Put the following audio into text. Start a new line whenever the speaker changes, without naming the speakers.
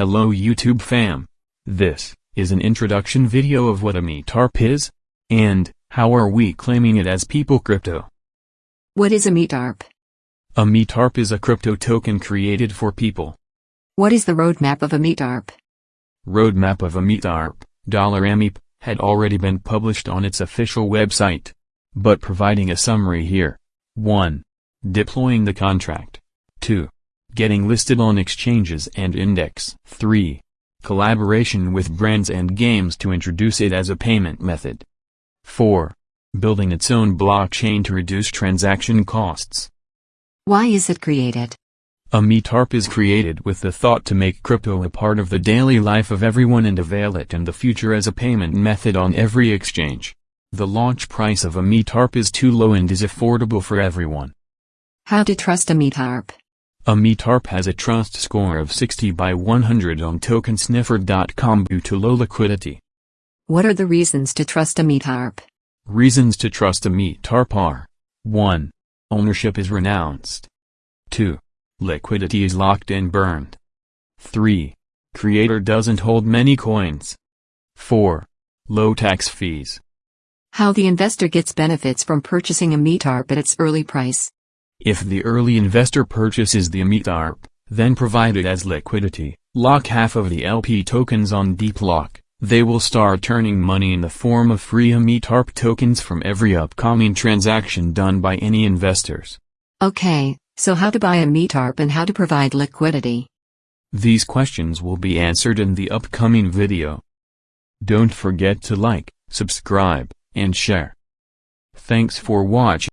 Hello YouTube fam. This is an introduction video of what a METARP is, and how are we claiming it as people crypto.
What is a METARP?
A METARP is a crypto token created for people.
What is the roadmap of a METARP?
Roadmap of a METARP, $MEP, had already been published on its official website. But providing a summary here. 1. Deploying the contract. 2. Getting listed on exchanges and index. 3. Collaboration with brands and games to introduce it as a payment method. 4. Building its own blockchain to reduce transaction costs.
Why is it created?
A METARP is created with the thought to make crypto a part of the daily life of everyone and avail it in the future as a payment method on every exchange. The launch price of a METARP is too low and is affordable for everyone.
How to trust a METARP?
A METARP has a trust score of 60 by 100 on tokensniffer.com due to low liquidity.
What are the reasons to trust a METARP?
Reasons to trust a METARP are 1. Ownership is renounced. 2. Liquidity is locked and burned. 3. Creator doesn't hold many coins. 4. Low tax fees.
How the investor gets benefits from purchasing a METARP at its early price.
If the early investor purchases the METARP, then provided as liquidity, lock half of the LP tokens on DeepLock, they will start turning money in the form of free METARP tokens from every upcoming transaction done by any investors.
Okay, so how to buy a METARP and how to provide liquidity?
These questions will be answered in the upcoming video. Don't forget to like, subscribe, and share. Thanks for watching.